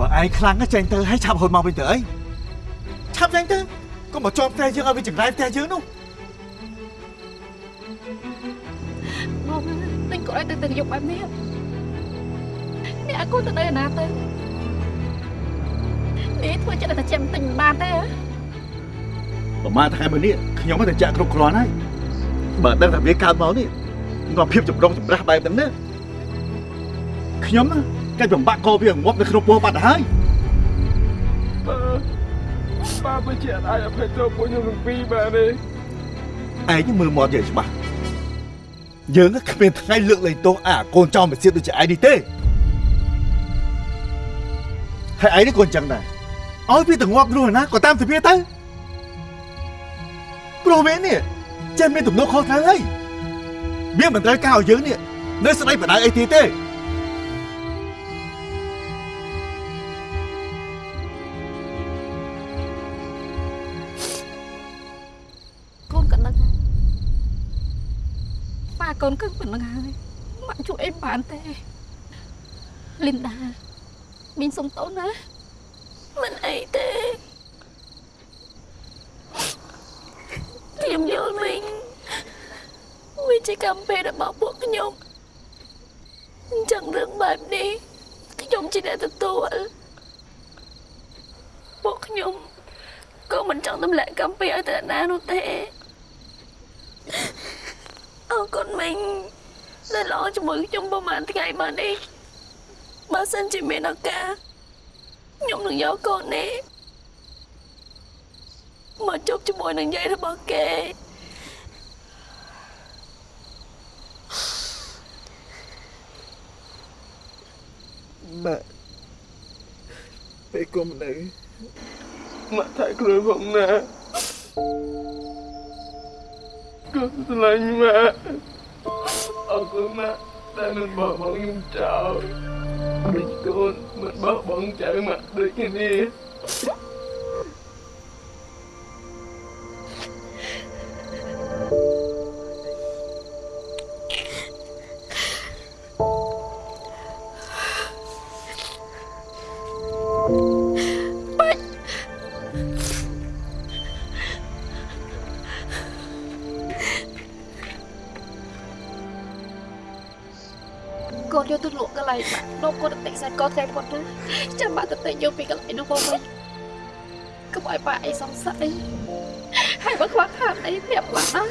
បើឯងខ្លាំងណាស់ចេញទៅឲ្យឆាប់ហូនមកវិញទៅអីឆាប់ចេញទៅកុំមកជាប់ផ្ទះយើងឲ្យវាចង្រៃផ្ទះយើងនោះមកទិញគាត់ឲ្យទៅទៅយកបែបនេះនេះអាកូនទៅនៅឯណាទៅនេះធ្វើចិត្តតែចាំទិញមិនបានទេហ៎ប្រហែលថ្ងៃមួយនេះខ្ញុំទៅចាក់គ្រប់គ្រាន់ហើយបើដឹងថាវាកើតមកនេះនាំភាពចម្រុងចម្រាស់បែបហ្នឹងណាខ្ញុំណា កិច្ចបំបាក់កវាងាប់នៅក្នុងពោះបាត់ទៅហើយបើបើមិនជាអាចអភ័យទោសពួកខ្ញុំទាំងពីរបានទេឯងមើលមាត់យើងច្បាស់យើងគ្មានថ្ងៃលើកលែងទោសអាកូនចោលមកសៀតដូចជាឯងនេះទេហើយឯងនេះក៏អញ្ចឹងដែរឲ្យវាទៅងាប់រស់ណាក៏តាមទៅវាទៅព្រោះវានេះចេះមានទំនួលខុសត្រូវហើយវាមិនត្រូវការឲ្យយើងនេះនៅស្ដីបដៅអីទៀតទេ កូនគឹងប៉ុណ្្នឹងហើយម៉ាក់ជួយអីបានទេលីនដាមីងសុំតូនណាមិនអីទេខ្ញុំយល់មីងវាជាកម្មពេលរបស់ពួកខ្ញុំអញ្ចឹងរឿងបែបនេះខ្ញុំជាអ្នកទទួលពួកខ្ញុំក៏មិនចង់ទម្លាក់កម្មពេលឲ្យទៅអ្នកណានោះទេ អរគុណមីងដែលល្អជាមួយខ្ញុំប្រហែលថ្ងៃមកនេះបើសិនជាមានឱកាសខ្ញុំនឹងយកកូននេះមកជួបជាមួយនឹងយាយរបស់គេម៉ាក់ពេលគុំនៅម៉ាក់ថែខ្លួនផងណា កូនស្រឡាញ់ម៉ាក់អរគុណម៉ាក់ដែលមិនបោះបង់ខ្ញុំចោលដូចកូនមិនបោះបង់ចៅម៉ាក់ដូចគ្នា កូនតិចសាច់កូនថ្ងៃពុតណាចាំបាក់ទៅតិចយកពីកន្លែងនោះមកវិញកុំឲ្យប៉ាអីសង្ស័យហើយបើខ្វះខាតអីប្រាប់បាក់ណា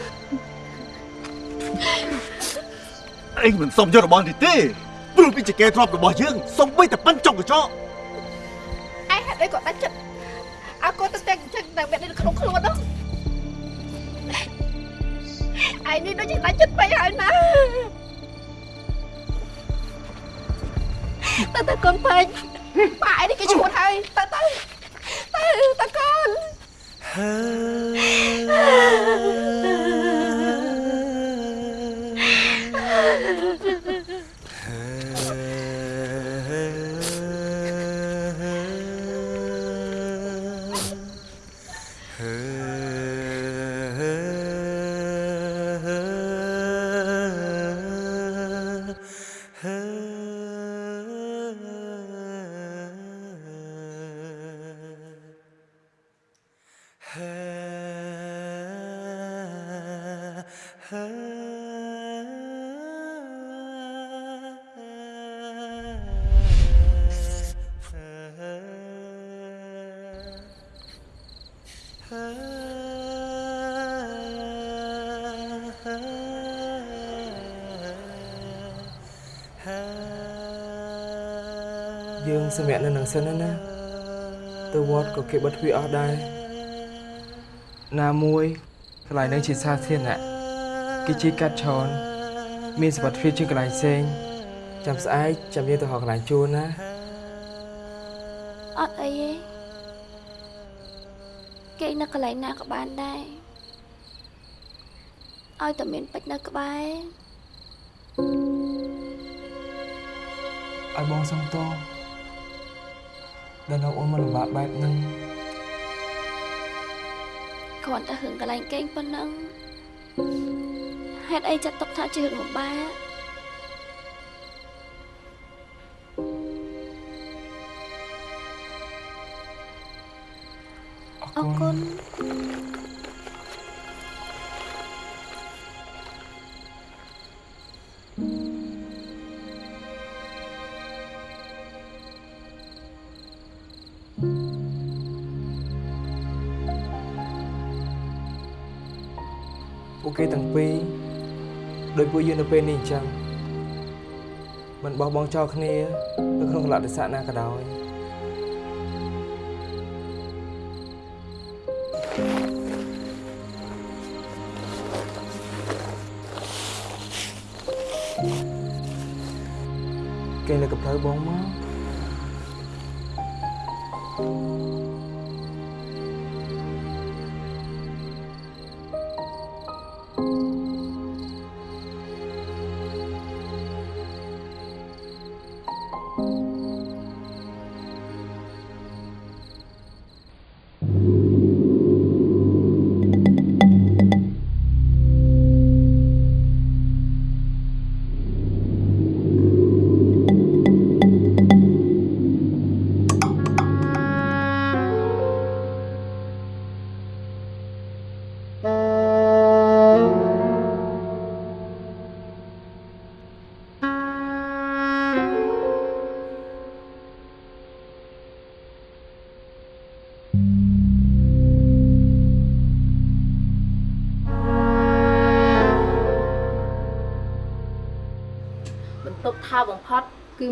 អញមិនសុំយករបស់នេះទេព្រោះវាជាកែធ្លាប់របស់យើងសុំបីតែប៉ិនចុកកញ្ចក់ឯងហេតុអីក៏ដាច់ចិត្តឲ្យកូនទៅតែងចឹងតែមាននៅក្នុងខ្លួននោះឯងនេះដូចជាដាច់ចិត្តពេកហើយណា តើតើកូនពេកប៉ាឯនេះគេឈួតហើយតើតើតើតើកូនយើ ង សម្រាប់នៅនឹងសិនណាណាទៅវត្តក៏គេបិទទ្វារអស់ដែរណាមួយកន្លែងនឹងជាសាធារណៈគេជីកាត់ឆនមានសុវត្ថិភាពជាងកន្លែងផ្សេងចាំស្អែកចាំយើងទៅហៅកន្លែងជួលណាអត់អីទេគេនៅកន្លែងណាក៏បានដែរឲ្យតែមានពេជ្រនៅក្បែរឲ្យបងសុំទោស ដែលនៅអូនមកលំបាកបែបហ្នឹងគ្រាន់តែរឿងកន្លែងគេងប៉ុណ្ណឹងហេតុអីចាត់ទុកថាជារឿងលំបាក នៅពេលនេះអញ្ចឹងមិនបោះបង់ចោលគ្នានៅក្នុងកលៈទេសៈណាក៏ដោយគេលើកផ្លូវបងមក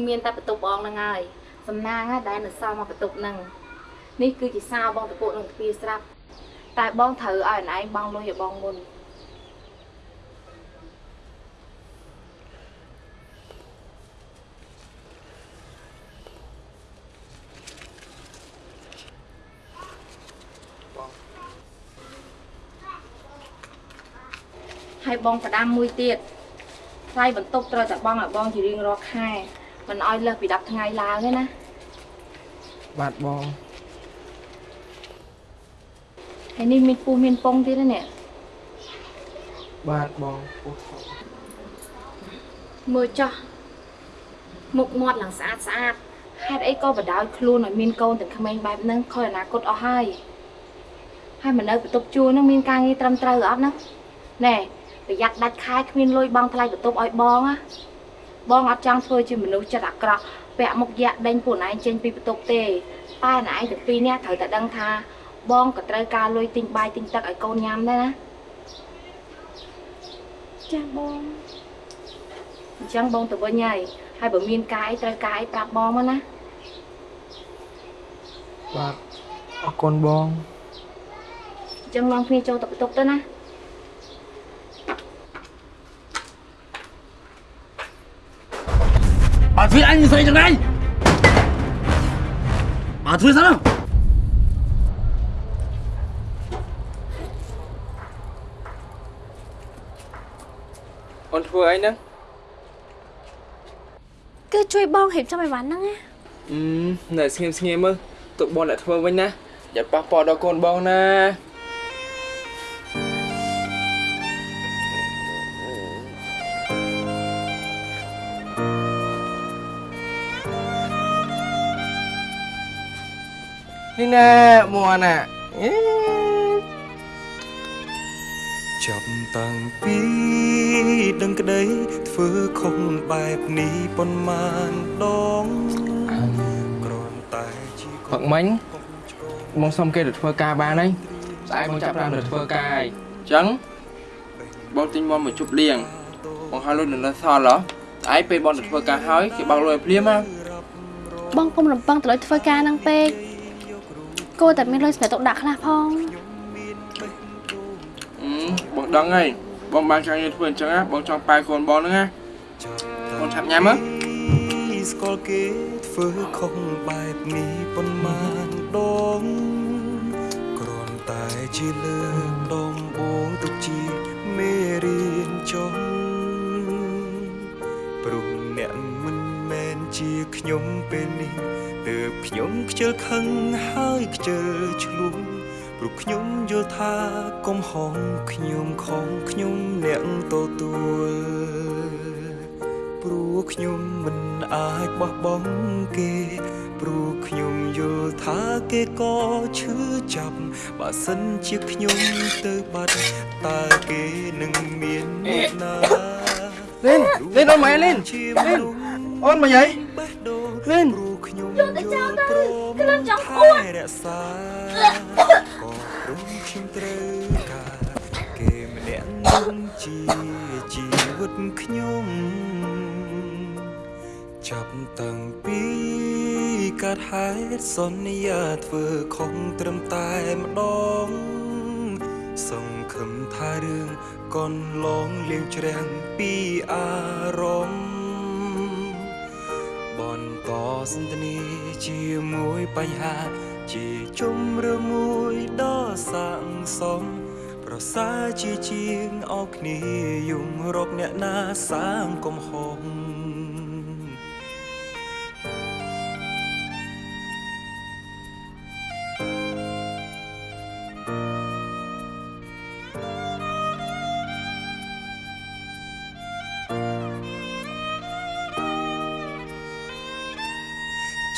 មានតែបន្ទប់បងហ្នឹងហើយសំណាងណាដែលនៅសល់មកបន្ទប់ហ្នឹងនេះគឺជាសារបងតពុកនឹងទ្វារស្រាប់តែបងត្រូវឲ្យអនឯងបងលុយឲ្យបងមុនហើយបងប្រដាំមួយទៀតថ្លៃបន្ទប់ត្រូវតែបងឲ្យបងជារៀងរាល់ខែ មិនឲ្យលើសពី10ថ្ងៃឡើងទេណាបាទបងហើយនេះមានពូមានពងទៀតណានេះបាទបងពោះធំមើលចោះមុខមាត់ឡើងស្អាតស្អាតហេតុអីក៏បដោយខ្លួនឲ្យមានកូនទាំងក្មេងបែបហ្នឹងខុសអនាគតអស់ហើយហើយមកនៅបន្ទប់ជួលហ្នឹងមានការងារត្រឹមត្រូវអត់ណាណែប្រយ័ត្នដាច់ខែគ្មានលុយបងថ្លៃបន្ទប់ឲ្យបងណា បងអត់ចង់ធ្វើជាមនុស្សចិត្តអាក្រក់ពាក់មុខយ៉ាក់ដេញពួកឯងចេញពីបន្ទប់ទេតែណែឯងទាំងពីរនេះត្រូវតែដឹងថាបងក៏ត្រូវការលុយទិញបាយទិញទឹកឲ្យកូនញ៉ាំដែរណាចាបងអញ្ចឹងបងទៅវិញហើយហើយបើមានការអីត្រូវការអីប្រាប់បងមកណាបាទអរគុណបងអញ្ចឹងនាំគ្នាចូលទៅបន្ទប់ទៅណា ត់ធ្វើអញមិនស្រីទាំងណៃបើធ្វើសិនអូនធ្វើអីហ្នឹងគឺជួយបងរៀបចំអីវ៉ាន់ហ្នឹងណាអឺនៅស្ងៀមស្ងៀមមើលទុកបងអ្នកធ្វើវិញណាយ៉ាប៉ះពាល់ដល់កូនបងណា នេះណែមួនណាអេចាប់តាំងពីដឹងក្តីធ្វើខុសបែបនេះប៉ុន្មានដងគ្រាន់តែជាផឹកមិញបងសុំគេទៅធ្វើការបានហើយស្អែកបងចាប់ផ្ដើមទៅធ្វើការហើយអញ្ចឹងបងទិញមកមកជប់លៀងបងហៅលុយនៅនៅសល់ហ៎ស្អែកពេលបងទៅធ្វើការហើយគេបើកលុយឲ្យភ្លាមណាបងកុំរំពឹងទៅលុយធ្វើការហ្នឹងពេក គួរតែមានលុយសម្រាប់ទុកដាក់ខ្លះផងអឺបងដឹងហើយបងបានការងារធ្វើអញ្ចឹងណាបងចង់ប៉ែកូនបងហ្នឹងណាបងឆាប់ញ៉ាំមើលស្គាល់គេធ្វើខុសបែបនេះប៉ុន្មានដងគ្រាន់តែជាលើកដំបូងទុកជាមេរៀនចុង ជាខ្ញុំពេលនេះទើបខ្ញុំខ្ជិលខឹងហើយខ្ជិលឆ្លួងព្រោះខ្ញុំយល់ថាកំហុសខ្ញុំខំខ្ញុំអ្នកទទួលព្រោះខ្ញុំមិនអាចបោះបង់គេ ព្រោះខ្ញុំយល់ថាថាគេក៏ឈឺចាប់បើសិនជាខ្ញុំទៅបាត់តើគេនឹងមានអ្នកណាលេនលេនអូនម៉ែលេនជាលេនមនុស្ស អូនមកយាយបេះដូងលេនព្រោះខ្ញុំយកទៅចោលទៅព្រមខ្ញុំចង់ថែអួតរក្សាក៏ព្រមខ្ញុំត្រូវការគេម្នាក់នឹងជាជីវិតខ្ញុំចាប់តាំងពីកាត់ហេតុសន្យាធ្វើខុសត្រឹមតែម្ដងសង្ឃឹមថារឿងកនឡងលៀងច្រាំងពីអារម្មណ៍បន្ត សន្ទនាជាមួយបញ្ហា ជាជំរឿមួយដ៏សាងសមប្រសើរជាជាងអោបគ្នាយំរកអ្នកណាសាងកំហុស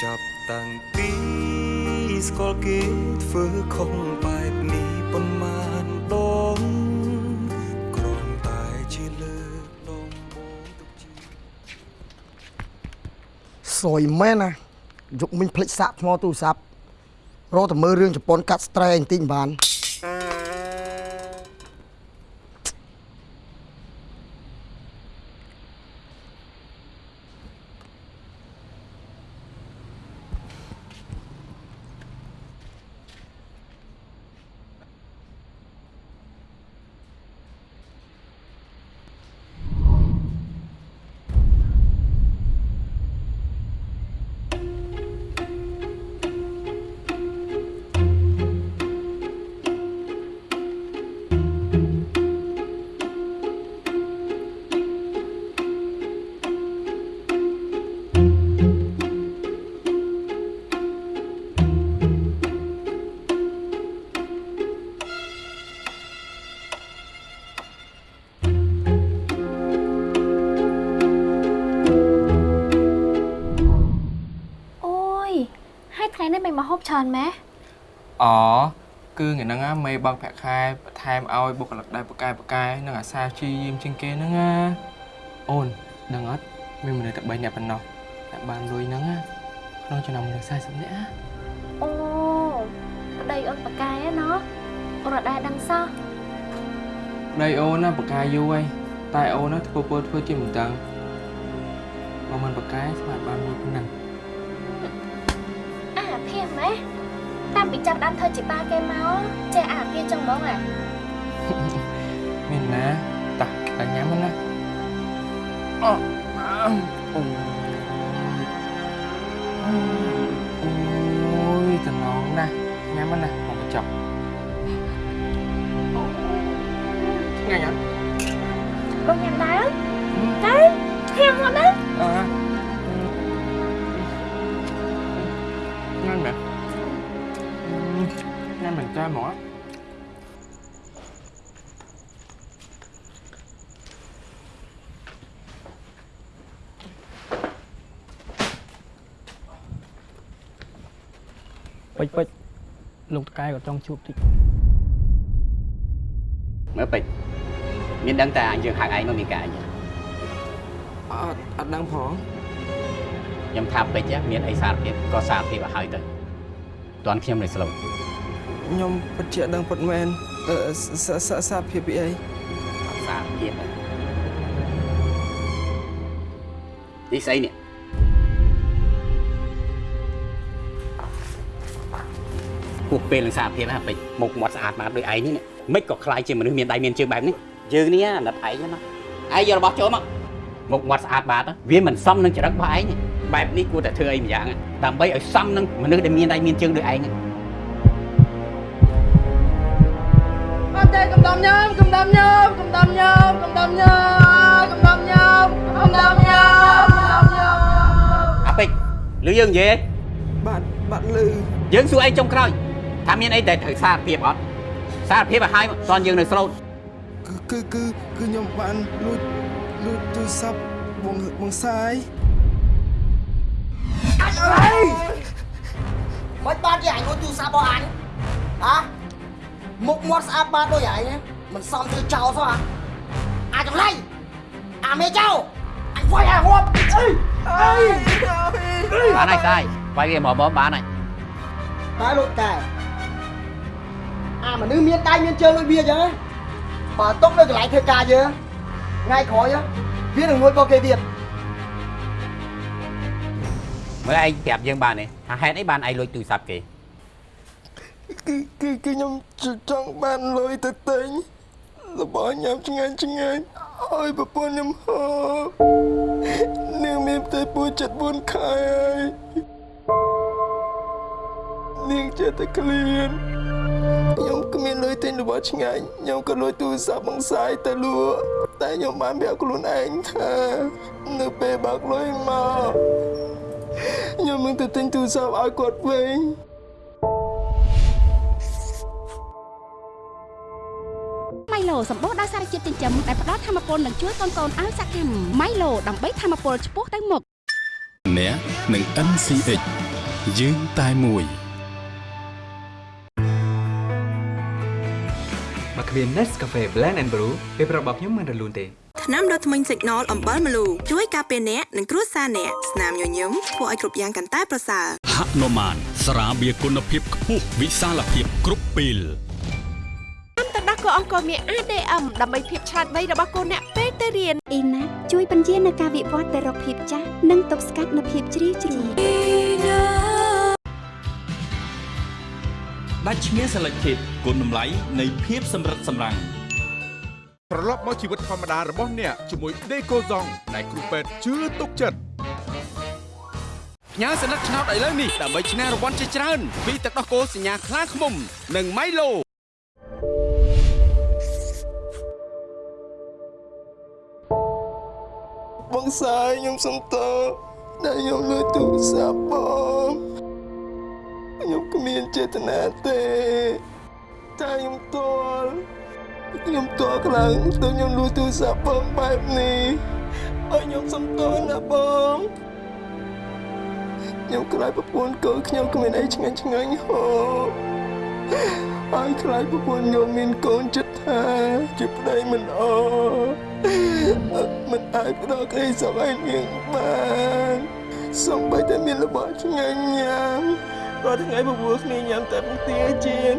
ចាប់តាំងពីស្គាល់គេធ្វើខុសបែបនេះប៉ុន្មានដងគ្រាន់តែជាលើកដំបូងទុកជាសយមែនណាយកមិញភ្លេចសាក់ថ្មទូរស័ព្ទរកតែមើលរឿងជប៉ុនកាត់ស្រែបន្តិចបាន ខែបន្ថែមឲ្យបុគ្គលិកដែលបកកែបកកែនឹងអាសាព្យាយាមជាងគេហ្នឹងណាអូនដឹងអត់មានមនុស្សតែ3នាក់ប៉ុណ្ណោះតែបានលុយហ្នឹងណាក្នុងចំណោមមនុស្ស40នាក់ណាអូប្តីអូនបកកាយឯណោះអូនអត់ដែរដឹងសោះប្តីអូនណាបកកែយូរហើយតែអូនណាធ្វើពលធ្វើជាមិនដឹងបើមិនបកកែស្មានបានលុយប៉ុណ្ណឹងអាភៀមម៉េះ តាមពីចាប់ដើមធ្វើជាបាគេមកចេះអាគេចឹងហ្មងអាមានណាតាក់តែញ៉ាំហ្នឹងណាអូអូអូយតំណងណាស់ញ៉ាំហ្នឹងណាមកបញ្ចប់ឆ្ងាញ់អត់បងញ៉ាំដែរ លោកតកែក៏ចង់ជួបតិចមើលពេជ្រមានដឹងតែយើងហៅឯងមកមានការអីអត់អត់ដឹងផងខ្ញុំថាពេជ្រមានអីសារភាពក៏សារភាពឲ្យហើយទៅតន់ខ្ញុំនៅស្លូវខ្ញុំពិតជាអត់ដឹងពិតមែនអឺសាសាសាភាពពីអីសារភាពនេះស្អីនេះ ហួសពេលនឹងសារភាពណាពេជ្រមុខមាត់ស្អាតមកដូចឯងនេះនេះមិនក៏ខ្លាយជាមនុស្សមានដៃមានជើងបែបនេះយើងនេះអាណិតឯងណាឯងយករបស់ចូលមកមុខមាត់ស្អាតបាតវាមិនសមនឹងចរិតរបស់ឯងទេបែបនេះគួរតែធ្វើអីម្យ៉ាងដើម្បីឲ្យសមនឹងមនុស្សដែលមានដៃមានជើងដូចឯងអត់ទេកំដំញោមកំដំញោមកំដំញោមកំដំញោមកំដំញោមកំដំញោមកំដំញោមអាពេជ្រឬយើងនិយាយបាទបាទលឺយើងសួរឯងចុងក្រោយ ថាមានអីដែលត្រូវសារភាពអត់សារភាពឲ្យហើយតន់យើងនៅស្លូតគឺគឺគឺគឺខ្ញុំបានលួចលួចទូរស័ព្ទបងបងសាយមិនបានជារបស់អញហ៎មុខមាត់ស្អាតបាតដូចឯងមិនសមធ្វើចោលសោះហ៎អាចចម្លៃអាមេចៅអញវាយអាងាប់អីអីបានហើយស្អាយវាយវាមកមកបានហើយតែលោកតែ អាមនុស្សមានដៃមានជើងដូចវាអញ្ចឹងណាបើຕົកនៅកន្លែងធ្វើការយើងថ្ងៃក្រោយវានឹងងួយបោកគេទៀតមើលឯងប្រាប់យើងបានទេថាហេតុអីបានឯងលួចទូរស័ព្ទគេគឺគឺគឺខ្ញុំចង់បានលុយទៅទិញរបស់ញ៉ាំឆ្ងាញ់ឆ្ងាញ់ឲ្យប្រពន្ធខ្ញុំហូបនាងមានផ្ទៃពោះចិត្ត4ខែហើយនាងចេះតែក្លៀន ខ្ញុំគ្មានលុយទិញរបស់ឆ្ងាញ់ខ្ញុំក៏លួចទូរស័ព្ទបងសាយទៅលក់តែខ្ញុំបានប្រាប់ខ្លួនឯងថានៅពេលបើកលុយមកខ្ញុំនឹងទៅទិញទូរស័ព្ទឲ្យគាត់វិញម៉ៃឡូសម្បូរដោយសារជាតិចិញ្ចឹមដែលផ្ដល់ធម៌ពលនិងជួយកូនកូនឲ្យសកម្មម៉ៃឡូដើម្បីធម៌ពលឆ្ពោះទៅមុខអ្នកនឹង NCH យើងតែមួយ គ្មាន Nescafe Blend and Brew ពេលប្រាប់របស់ខ្ញុំមិនរលូនទេថ្នាំដុសធ្មេញ Signal អំបិលម្លូជួយការពារអ្នកនិងគ្រួសារអ្នកស្នាមញញឹមធ្វើឲ្យគ្រប់យ៉ាងកាន់តែប្រសើរហនុមានស្រាបៀរគុណភាពខ្ពស់វិសាលភាពគ្រប់ពេលទៅដោះកូនអង្គមាន ADM ដើម្បីភាពឆ្លាតវៃរបស់កូនអ្នកពេលទៅរៀនអ៊ីណាជួយបញ្ជានៅការវិវត្តទៅរកភាពចាស់និងទប់ស្កាត់នូវភាពជ្រីវជ្រួញ ដាច់ឈ្មោះ Selected គុណតម្លៃនៃភាពសម្រិតសម្រាំងត្រឡប់មកជីវិតធម្មតារបស់អ្នកជាមួយ Decozong ដែលគ្រូពេទ្យជឿទុកចិត្តផ្ញើសញ្ញាឆ្នោតឥឡូវនេះដើម្បីឈ្នះរង្វាន់ជាច្រើនពីទឹកដោះគោសញ្ញាខ្លាឃ្មុំ និង Milo បងសាយខ្ញុំសុំតើដែលខ្ញុំលួចទូរស័ព្ទបង ខ្ញុំគ្មានចេតនាទេតែខ្ញុំទល់ខ្ញុំទល់ខ្លាំងទើបខ្ញុំលួចទូរស័ព្ទបងបែបនេះឲ្យខ្ញុំសុំទោសណាបងខ្ញុំខ្លាចប្រពន្ធកូនខ្ញុំគ្មានអីឆ្ងាញ់ឆ្ងាញ់ហូបហើយខ្លាចប្រពន្ធខ្ញុំមានកូនចិត្តថាជាប្តីមិនអមិនអាចផ្ដល់ក្តីសុខឲ្យនាងបានសំបីតែមានរបស់ឆ្ងាញ់ញ៉ាំ រាល់ថ្ងៃបបួលគ្នាញ៉ាំតែពងទាជាង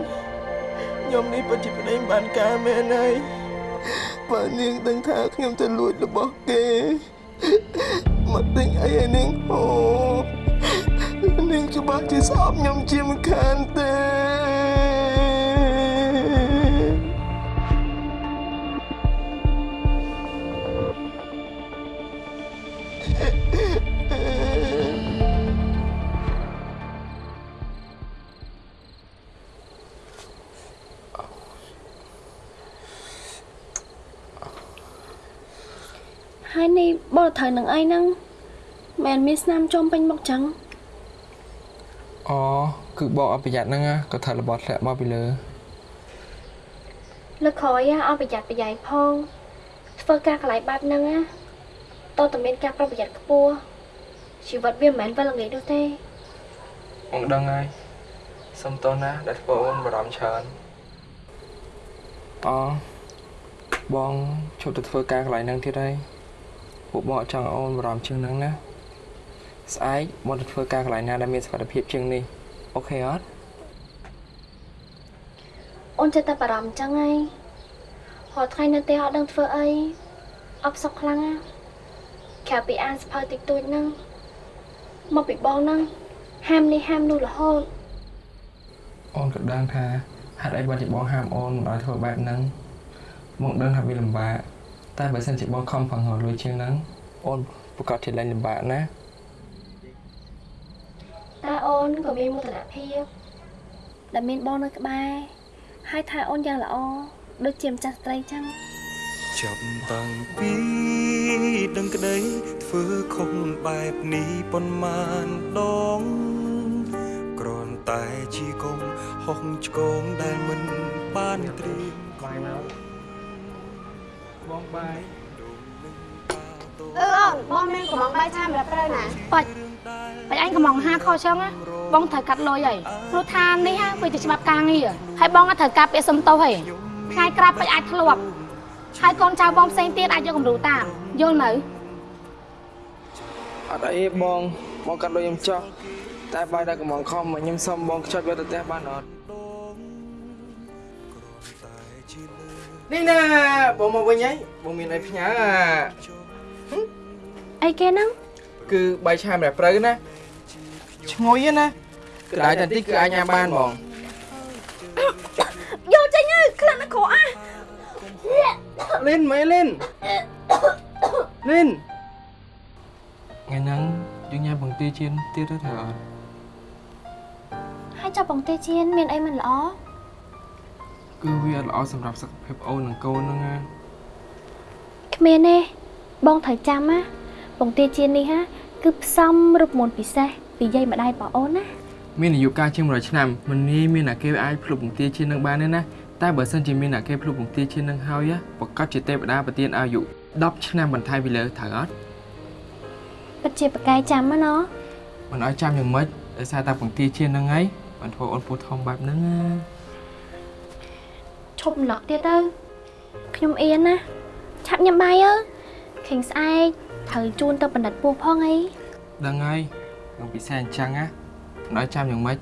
ខ្ញុំនេះពិតជាប្តីមិនបានការមែនហើយបើនាងដឹងថាខ្ញុំទៅលួចរបស់គេមកទិញអីឲ្យនាងហូបនាងច្បាស់ជាស្អប់ខ្ញុំជាមិនខានទេ ហើយនេះបលត្រូវនឹងអីហ្នឹងមិនមានស្នាមចំពេញមុខចឹងអូគឺបងអត់ប្រយ័ត្នហ្នឹងណាក៏ថារបស់ធ្លាក់មកពីលើលើកក្រោយឲ្យប្រយ័ត្នប្រយែងផងធ្វើការកន្លែងបែបហ្នឹងណាតើតើមានការប្រុងប្រយ័ត្នខ្ពស់ជីវិតវាមិនមែនវិលល្ងាចនោះទេបងដឹងហើយសុំទោសណាដែលធ្វើអូនបារម្ភច្រើនអូបងជប់ទៅធ្វើការកន្លែងហ្នឹងទៀតហើយ ពួកបងអត់ចង់ឲ្យអូនបារម្ភជាងហ្នឹងណាស្អែកបងទៅធ្វើការកន្លែងណាដែលមានសុវត្ថិភាពជាងនេះអូខេអត់អូនចិត្តតែបារម្ភអញ្ចឹងហើយរាល់ថ្ងៃនៅផ្ទះអត់ដឹងធ្វើអីអបសុខខ្លាំងណាក្រៅពីអានសភៅតិចតួចហ្នឹងមកពីបងហ្នឹងហាមនេះហាមនោះរហូតអូនក៏ដឹងថាហេតុអីបានជាបងហាមអូនមិនឲ្យធ្វើបែបហ្នឹងបងដឹងថាវាលំបាក តែបើសិនជាបងខំប្រឹងរកលុយជាងហ្នឹងអូនប្រកាសជាលែងលំបាកណាតែអូនក៏មានមោទនភាពដែលមានបងនៅក្បែរហើយថែអូនយ៉ាងល្អដូចជាម្ចាស់ស្ត្រីចឹងចាប់តាំងពីដឹងក្តីធ្វើខុសបែបនេះប៉ុន្មានដងគ្រាន់តែជាកុំហុកឆ្កងដែលមិនបានត្រៀមបាយមក បងបាយអឺអូនបងមានកំងបាយឆាសម្រាប់ប្រើណាបាច់បាច់អញកំងហាខចឹងណារបងត្រូវកាត់លុយហើយព្រោះថានេះហ่ะវាជាច្បាប់ការងារហើយបងក៏ត្រូវការពាក្យសុំទោសហើយថ្ងៃក្រោយពេចអាចធ្លាប់ហើយកូនចៅបងផ្សេងទៀតអាចយកគំរូតាមយល់នៅអត់អីទេបងបងកាត់ដូចខ្ញុំចោះតែបាយតែកំងខំមកខ្ញុំសុំបងខ្ចត់វាទៅផ្ទះបានអត់ នេះណាបងមកវិញហើយបងមានអីផ្ញើអាអីគេហ្នឹងគឺបាយឆាម្រះព្រៅណាឈ្ងុយណាក្តៅតែតិចគឺអាចញ៉ាំបានហ្មងយកចេញហើយខ្លាំងណាស់ក្រអះលិនមែនលិនលិនថ្ងៃហ្នឹងយើងញ៉ាំបង្ទាជៀនទៀតទៅត្រូវអត់ហើយចាប់បងទេជៀនមានអីមិនល្អ គឺវាអត់ល្អសម្រាប់សុខភាពអូននិងកូនហ្នឹងណាគ្មានទេបងត្រូវចាំណាបងទេជៀននេះហាគឺផ្សំរូបមន្តពិសេសពីយាយម្ដាយបងអូនណាមានអាយុកាលជាង100ឆ្នាំមិនងាយមានអាគេអាចភ្លុកបង្ទាជៀននឹងបានទេណាតែបើសិនជាមានអាគេភ្លុកបង្ទាជៀននឹងហើយប្រកាសជាទេវតាប្រទានអាយុ10ឆ្នាំបន្ថែមពីលើត្រូវអត់ពិតជាប្រកែកចាំណាណោះមិនឲ្យចាំយ៉ាងម៉េចដោយសារតែបង្ទាជៀននឹងហើយបានធ្វើអូនពោះធំបែបហ្នឹងណា ឈប់ឡក់ទៀតទៅខ្ញុំអៀនណាឆាប់ញ៉ាំបាយអើខេងស្អែកត្រូវជូនទៅបណ្ឌិតពូផងអីដឹងហើយនឹងពិសេសអញ្ចឹងណាមិនឲ្យចាំយ៉ាងម៉េចឥ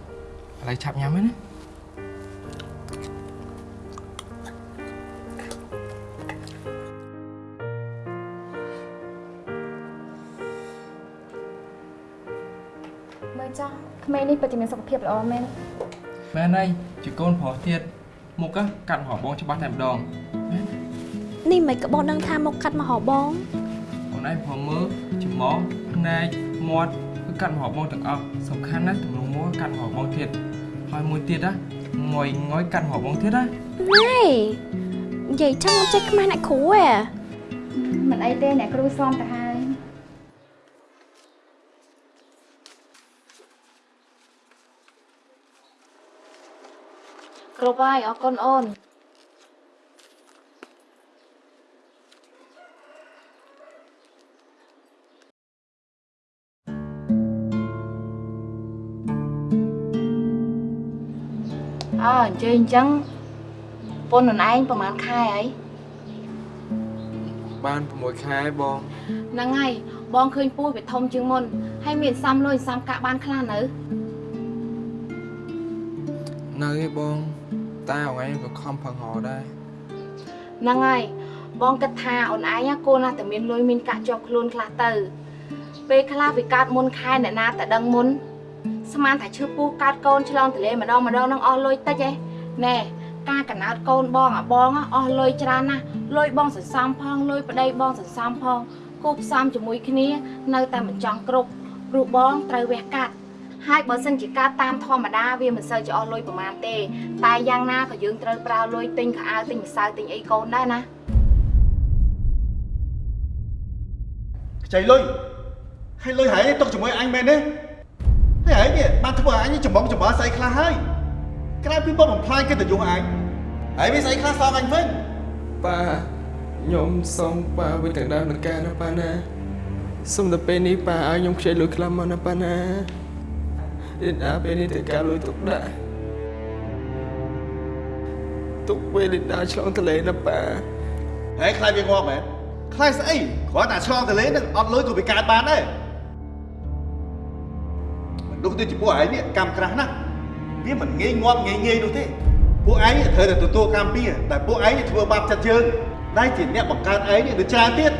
ឡូវឆាប់ញ៉ាំហើយណាមើលចាស់ក្មេងនេះពិតជាមានសុខភាពល្អមែនមែនហើយជាកូនប្រុសទៀត មុខកាត់ហោបងច្បាស់តែម្ដងនេះមិនក៏បងដឹងថាមកកាត់មកហៅបងអូនឯងព្រមមើលច្រមុះភ្នែកមាត់គឺកាត់មកហោបងទាំងអស់សំខាន់ណាស់ទម្រង់មួកាត់មកហោបងទៀតហើយមួយទៀតណាងុយងុយកាត់មកហោបងទៀតណាណែនិយាយចឹងមិនចេះខ្មាស់អ្នកគ្រូហ៎មិនអីទេអ្នកគ្រូស្មទៅហើយ គ្រប់ហើយអរគុណអូនអើអញ្ជើញអញ្ចឹងប៉ុននឯងប្រហែលខែហើយបាន6ខែបងហ្នឹងហើយបងឃើញពោះវាធំជាងមុនហើយមានសំលុយសំកាក់បានខ្លះនៅនៅឯបង តែអងឯងក៏ខំផឹងហោដែរហ្នឹងហើយបងគិតថាអូនឯងកូនណាតែមានលុយមានកាក់ជាប់ខ្លួនខ្លះទៅ ពេលខ្លះវាកើតមុនខែអ្នកណាតែដឹងមុនស្មានថាឈឺពោះកើតកូនឆ្លងទន្លេម្ដងម្ដងនឹងអស់លុយតិចឯណែការកណោតកូនបងអាបងអស់លុយច្រើនណាស់លុយបងសន្សំផងលុយប្តីបងសន្សំផងគូផ្សំជាមួយគ្នា នៅតែមិនចង់គ្រប់ព្រោះបងត្រូវវះកាត់ ហើយបើសិនជាការតាមធម្មតាវាមិនសូវជាអស់លុយប្រហែលទេ តែយ៉ាងណាក៏យើងត្រូវប្រើលុយទិញខោអាវទិញម្សៅទិញអីកូនដែរណាខ្ចីលុយហើយលុយហើយទុកជាមួយអញមែនទេហើយហើយនេះបានធ្វើឲ្យអញចំបងចំបើស្អីខ្លះហើយក្រៅពីបបបំផ្លាញកិត្តិយសអញហើយមានស្អីខ្លះសងអញវិញប៉ាខ្ញុំសូមប៉ាវិតទាំងដើមនឹងការណាប៉ាណាសូមតែពេលនេះប៉ាឲ្យខ្ញុំខ្ចីលុយខ្លះមកណាប៉ាណា ឥណ្ឌាពេលនេះទៅការលុយទុកដាក់ទុកពេលឥណ្ឌាឆ្លងទន្លេណាប៉ាហើយខ្លាចវាងាប់មែនខ្លាចស្អីគ្រាន់តែឆ្លងទន្លេនឹងអត់លុយក៏វាកើតបានដែរមនុស្សដូចជាពួកឯងនេះកម្មក្រាស់ណាស់វាមិនងាយងាប់ងាយងាយនោះទេពួកឯងនេះត្រូវតែទទួលកម្មពីតែពួកឯងនេះធ្វើបាបចិត្តយើងដែលជាអ្នកបង្កើតឯងនេះនៅច្រើនទៀត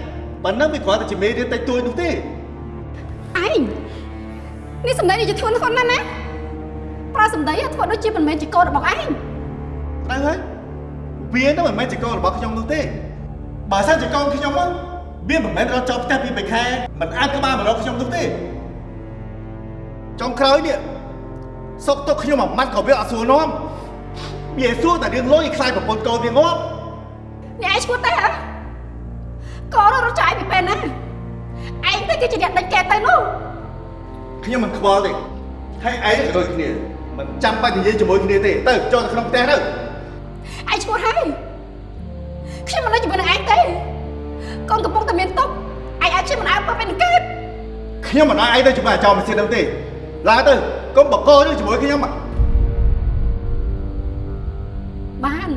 ប៉ុណ្ណឹងវាគ្រាន់តែជាមេរៀនតិចតួចនោះទេឯង នេះសម្ដីនេះជាធ្ងន់ធ្ងរណាស់ណាប្រើសម្ដីឲ្យធ្វើដូចជាមិនមែនជាកូនរបស់ឯងត្រូវហើយវាទៅមិនមែនជាកូនរបស់ខ្ញុំនោះទេបើសិនជាកូនខ្ញុំមកវាមិនមែនរត់ចូលផ្ទះពីបេខែមិនអាចក្បាលមករកខ្ញុំនោះទេចុងក្រោយនេះសុកទុកខ្ញុំមួយម៉ាត់ក៏វាអត់សួរនាំវាសួរតែរឿងលុយខ្លាចប្រពន្ធកូនវាងាប់អ្នកឯងឈួតទេហ៎កូនរត់ចាយពីពេលណាឯងទៅគឺជាអ្នកដេញកែទៅនោះ ខ្ញុំមិនខ្វល់ទេហើយឯងក៏ដូចគ្នាមិនចាំបាច់និយាយជាមួយគ្នាទេទៅចូលទៅក្នុងផ្ទះទៅឯងឈួតហើយខ្ញុំមិននៅជាមួយនឹងឯងទេកូនកំពុងតែមានទុកឯងឲ្យខ្ញុំមិនអើពើពេលនឹងកើតខ្ញុំមិនឲ្យឯងទៅជាមួយអាចោរម៉ាស៊ីននោះទេឡើងទៅកុំបកកនេះជាមួយខ្ញុំបាន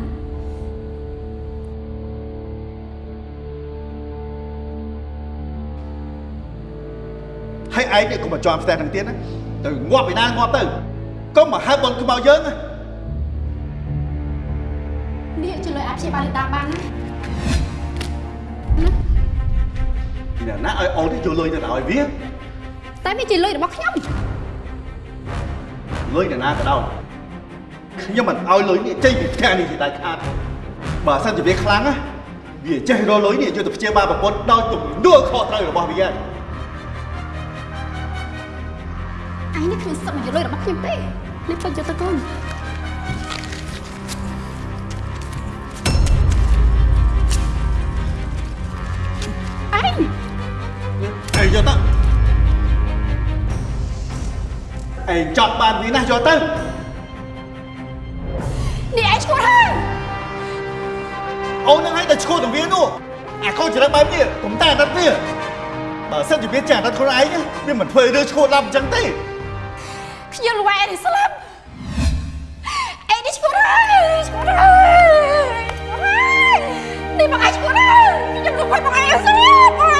ហើយឯងនេះកុំមកជាប់ផ្ទះនឹងទៀតណាទៅងាប់ពីណាងាប់ទៅកុំមកហៅបនខ្មៅយើងណានេះជួយលុយអាចព្យាបាលតាមបានណាពីណាឲ្យអូននេះយកលុយទៅឲ្យវាតែវាជាលុយរបស់ខ្ញុំលុយទៅណាក៏ដោយខ្ញុំមិនឲ្យលុយនេះចេញពីផ្ទះនេះជាដាច់ខាតបើសិនជាវាខ្លាំងណាវាចេះរកលុយនេះយកទៅព្យាបាលប្រពន្ធដោយទំនួលខុសត្រូវរបស់វាហើយ ឯងនេះគ្មានសិទ្ធិមកយកលុយរបស់ខ្ញុំទេនេះពេញយកទៅកូនឯងយកទៅឯងចត់បានវាណាស់យកទៅនេះឯងឈួតហើយអូននឹងឲ្យតែឈួតនឹងវានោះអាកូនចរិតបែបនេះកុំតែអាណិតវាបើសិនជាវាចាអាណិតខ្លួនឯងណាវាមិនធ្វើរឿងឈួតឡើងអញ្ចឹងទេ ខ្ញុំល្វែនេះស្លាប់អេនេះឈួតហើយឈួតហើយនេះមកឯងឈួតហើយខ្ញុំលោកមកឯងស្លាប់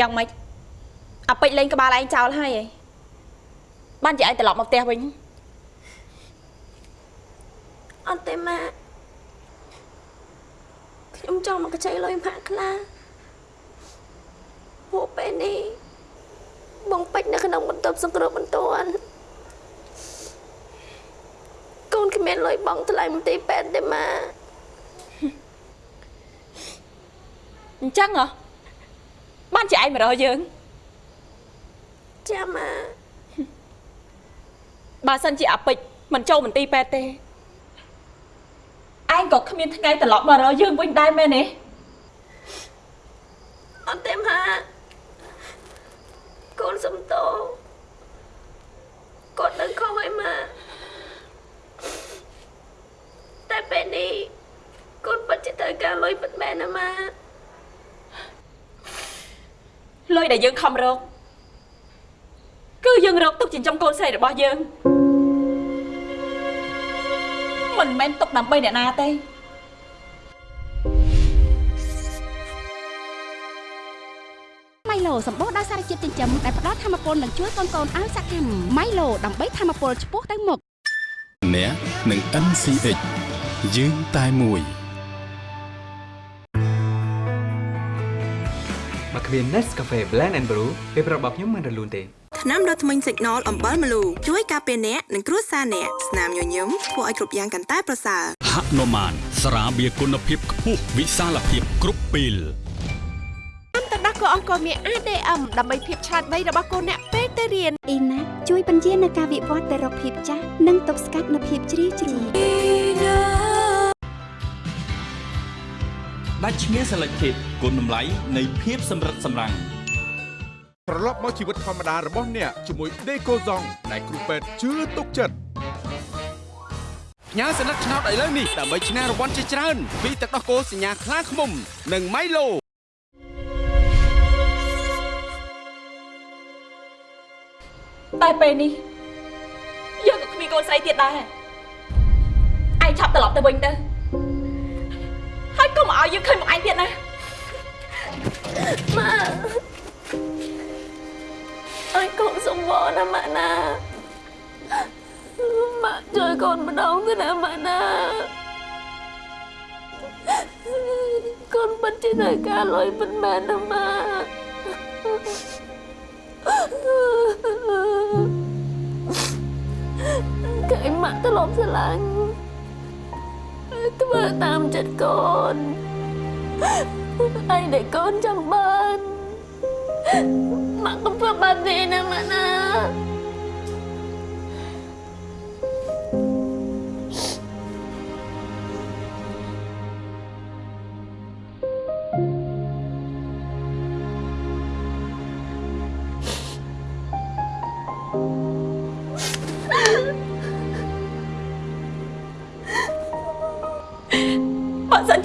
យ៉ាងម៉េចអាពេជ្រលេងក្បាលឯងចោលហើយឯងបានជាឯងត្រឡប់មកផ្ទះវិញ អត់ទេម៉ាក់ខ្ញុំចង់មកកញ្ចៃលុយម៉ាក់ខ្លាពួកពេលនេះបងពេជ្រនៅក្នុងបន្ទប់សង្គ្រោះបន្ទាន់កូនគ្មានលុយបង់ថ្លៃមន្ទីរពេទ្យទេម៉ាក់ អញ្ចឹងហ៎ បានជាឯងមករកយើងចាម៉ាក់បើសិនជាអាពេជ្រមិនចូលមន្ទីរពេទ្យទេឯងក៏គ្មានថ្ងៃត្រឡប់មករកយើងវិញដែរមែនទេអត់ទេម៉ាក់កូនសំតោគាត់ដឹងខុសហើយម៉ាក់តែពេលនេះកូនពិតជាត្រូវការលុយពិតមែនណាម៉ាក់ លុយដែលយើងខំរកគឺយើងរកទុកចិញ្ចឹមកូនស្រីរបស់យើងមិនមែនទុកដើម្បីអ្នកណាទេម៉ៃឡូសម្បូរដោយសារជាតិចិញ្ចឹមដែលផ្ដល់ធម៌ពលនិងជួយកូនកូនឲ្យសកម្មម៉ៃឡូដើម្បីធម៌ពលឆ្ពោះទៅមុខអ្នកនឹង NCH យើងតែមួយ បើគ្មាន Nescafe Blend and Brew ពេលប្រាប់របស់ខ្ញុំមិនរលូនទេថ្នាំដុសធ្មេញ Signal អំបិលម្លូជួយការពារអ្នកនិងគ្រួសារអ្នកស្នាមញញឹមធ្វើឲ្យគ្រប់យ៉ាងកាន់តែប្រសើរហនុមានស្រាបៀរគុណភាពខ្ពស់វិសាលភាពគ្រប់ពេលទឹកដោះគោអង្គមាន ADM ដើម្បីភាពឆ្លាតវៃរបស់កូនអ្នកពេលទៅរៀនអ៊ីណាជួយបញ្ជានៅការវិវត្តទៅរកភាពចាស់និងទប់ស្កាត់នូវភាពជ្រីវជ្រួញ ដាច់ឈ្មោះ Selected គុណតម្លៃនៃភាពសម្រិតសម្រាំងត្រឡប់មកជីវិតធម្មតារបស់អ្នកជាមួយ Decozong ដែលគ្រូពេទ្យជឿទុកចិត្តផ្ញើសញ្ញាឆ្នោតឥឡូវនេះដើម្បីឈ្នះរង្វាន់ជាច្រើនពីទឹកដោះគោសញ្ញាខ្លាឃ្មុំ និងម៉ៃឡូតែពេលនេះយើងក៏គ្មានកូនស្រីទៀតដែរឯងឆាប់ត្រឡប់ទៅវិញទៅ ហើយកុំឲ្យយើងឃើញមកឯងទៀតណាម៉ាអើយកូនសុំវល់ណាម៉ាក់ណាម៉ាក់ជួយកូនម្ដងទៅណាម៉ាក់ណាកូនពិតជាត្រូវការលុយពិតមែនណាម៉ាក់កែម៉ាក់ត្រឡប់ស្រឡាញ់ ធ្វើតាមចិត្តកូនអីដែលកូនចង់បានម៉ាក់កុំធ្វើបែបនេះណាម៉ាក់ណា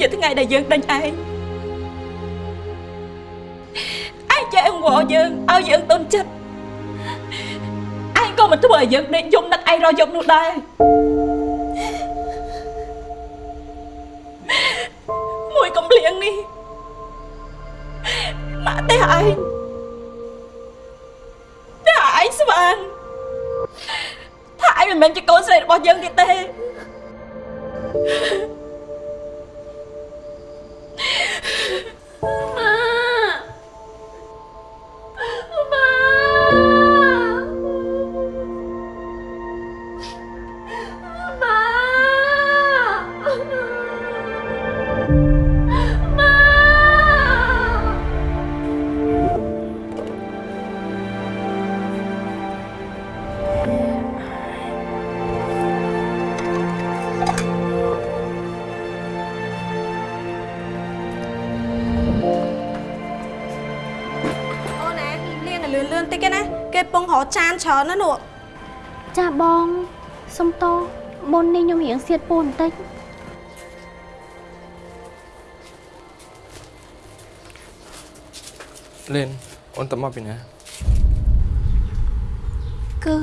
ជាថ្ងៃដែលយើងដេញឯងឯងចេះអង្វរយើងឲ្យយើងទុនចិត្តឯងក៏មិនធ្វើឲ្យយើងដេកយំនឹកឯងរយប់នោះដែរមួយកំភ្លៀងនេះម៉ាក់ទេឯងតែឯងស្វាងថាឯងមិនមែនជាកូនស្រីរបស់យើងទៀតទេ នច្រើនណាស់នោះចាបងសុំតោមុននេះខ្ញុំរៀងសៀតពូនបន្តិចលេនអូនតមកពីណាគឺ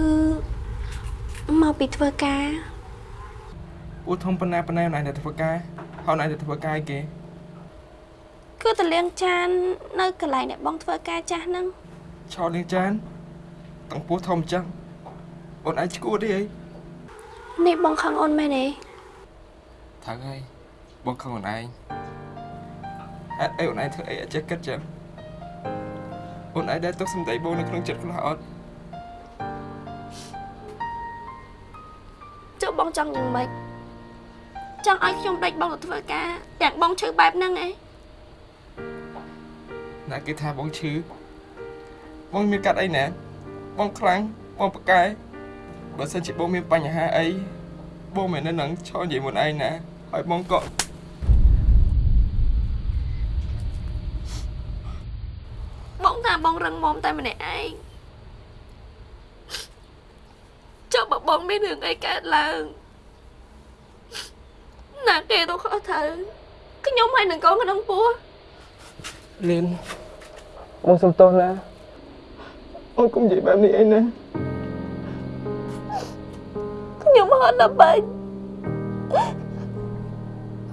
មកពីធ្វើការពូធំប៉ុណ្ណាប៉ុណ្ណាអូនឯងតែធ្វើការហើយអូនឯងតែធ្វើការឲ្យគេគឺតលាងចាននៅកន្លែងដែលបងធ្វើការចាស់ហ្នឹងឆោតលាងចាន តាំងពោះធំអញ្ចឹងអូនឯងឈួតទេអីនេះបងខឹងអូនមែនទេថើហើយបងខឹងអូនឯងហេតុអីអូនឯងធ្វើអីអត់ចេះគិតចឹងអូនឯងដែលទុកសំដីបងនៅក្នុងចិត្តខ្លះអត់ចុះបងចង់យ៉ាងម៉េចចង់ឲ្យខ្ញុំដេញបងទៅធ្វើការទាំងបងឈឺបែបហ្នឹងឯងណាគេថាបងឈឺបងមានកាត់អីណា បងខ្លាំងបងប្រកែបើសិនជាបងមានបញ្ហាអីបងមិននៅនឹងឈរនិយាយមុនឯងណាហើយបងក៏បងថាបងរឹងមាំតែម្នាក់ឯងចុះបើបងមានរឿងអីកើតឡើងណាគេទៅខុសត្រូវខ្ញុំហើយនឹងកូនក្នុងពោះលៀនបងសុំទោសណា អូនកុំនិយាយបែបនេះអីណាខ្ញុំហត់ដល់បាញ់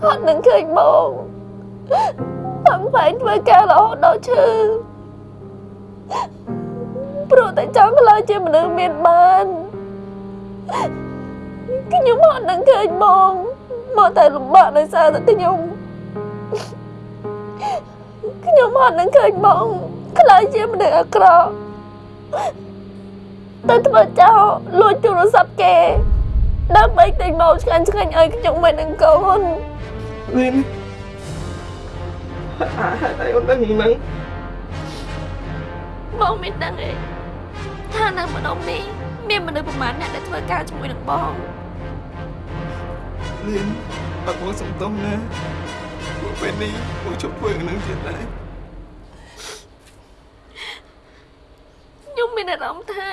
អត់នឹងឃើញបងផឹងផែងធ្វើការរហូតដល់ឈឺព្រោះតែចង់ខ្លាចជាមនុស្សមានបានខ្ញុំអត់នឹងឃើញបងមកតែលំបាកដោយសារតែខ្ញុំខ្ញុំអត់នឹងឃើញបងខ្លាចជាមនុស្សអាក្រក់ តែធ្វើចោលលួចទូរស័ព្ទគេដើម្បីទិញមកឆ្ងាញ់ឆ្ងាញ់ឲ្យខ្ញុំមិននឹងកូនលីនអាហេតុអីអូនដឹងហ្នឹងបងមិនដឹងទេថានៅម្ដុំនេះមានមនុស្សប្រមាណអ្នកដែលធ្វើការជាមួយនឹងបងលីនអត់បងសំទោសណាពួកពេលនេះពួកជប់ធ្វើនឹងទៀតដែរ ខ្ញុំមានអារម្មណ៍ថា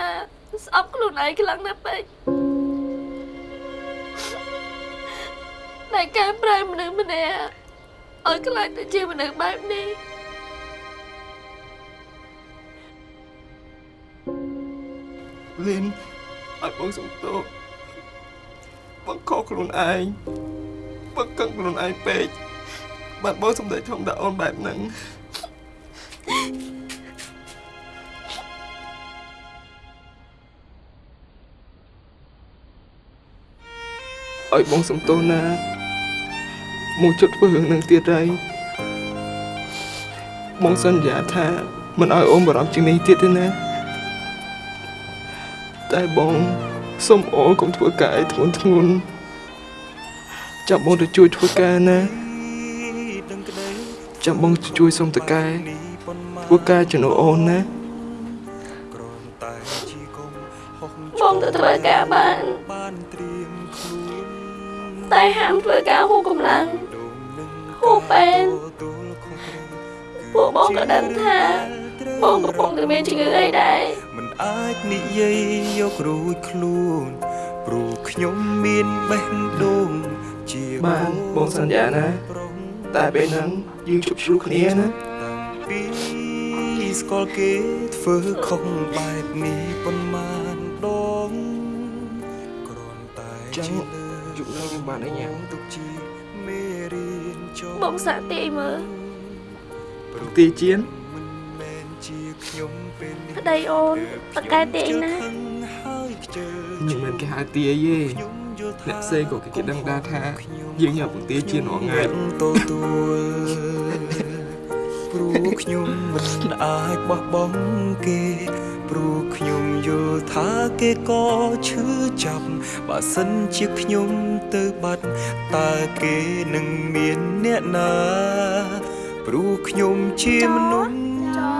ស្អប់ខ្លួនឯងខ្លាំងណាស់ពេកតែកែប្រែមនុស្សម្នាក់ឲ្យខ្លាចទៅជាមនុស្សបែបនេះលីនអត់បងសំទោសបងខកខ្លួនឯងបងកឹងខ្លួនឯងពេកបាត់បងសម្ដែងធម្មតាអូនបែបហ្នឹង ឲ្យបងសំទោសណាមកជុតធ្វើរឿងនឹងទៀតហើយបងសន្យាថាមិនឲ្យអូនបារម្ភជាងនេះទៀតទេណាតែបងសុំអូនកុំធ្វើការអីធ្ងន់ធ្ងរចាំបងទៅជួយធ្វើការណាចាំបងទៅជួយសុំតកែធ្វើការជំនួសអូនណាបងទៅធ្វើការបានតែ ហាមធ្វើការហួសកម្លាំងហួសពេនពួកបងក៏ដឹងថាបងកំពុងតែមានជំងឺអីដែរមិនអាចនិយាយយករួចខ្លួនព្រោះខ្ញុំមានបេះដូងជាបានបងសន្យាណាតែពេលហ្នឹងយើងជួបជ្រុះគ្នាណាពីស្គាល់គេធ្វើខុសបែបនេះប៉ុន្មានដងគ្រាន់តែចឹងជាលើ យប់ហ្នឹងយើងបានអីញ៉ាំទុកជាមេរៀនចុះបងសាក់ទាយមើលទីជៀនជាខ្ញុំពេលនេះប្តីអូនតកែទាយណាហើយខ្ជិលមិនមែនគេហៅទាយទេអ្នកផ្សេងក៏គេដឹងដែរថាយើងញ៉ាំពងទាជៀនរាល់ថ្ងៃទទួលព្រោះខ្ញុំមិនអាចបោះបង់គេ ព្រោះខ្ញុំយល់ថាគេក៏ឈឺចាប់បើសិនជាខ្ញុំទៅបាត់តើគេនឹងមានអ្នកណាព្រោះខ្ញុំជាមនុស្ស